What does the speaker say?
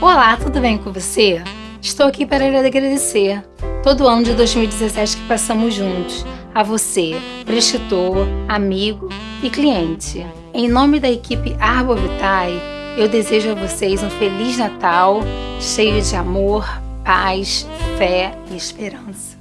Olá, tudo bem com você? Estou aqui para lhe agradecer todo o ano de 2017 que passamos juntos, a você, prescritor, amigo e cliente. Em nome da equipe Arbovitae, eu desejo a vocês um Feliz Natal, cheio de amor, paz, fé e esperança.